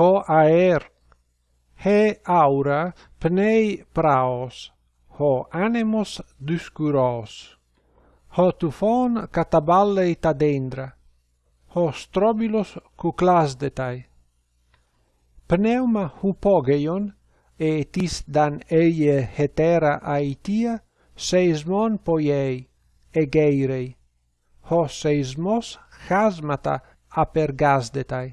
ho aer, he aura pnei praos, ho anemos duscuros. ho tufon kataballei tadendra, ho strobilos cuclasdetai. Pneuma hupogeion, etis dan eie hetera aitia, seismon poiei, egeirei, ho seismos chasmata apergasdetai.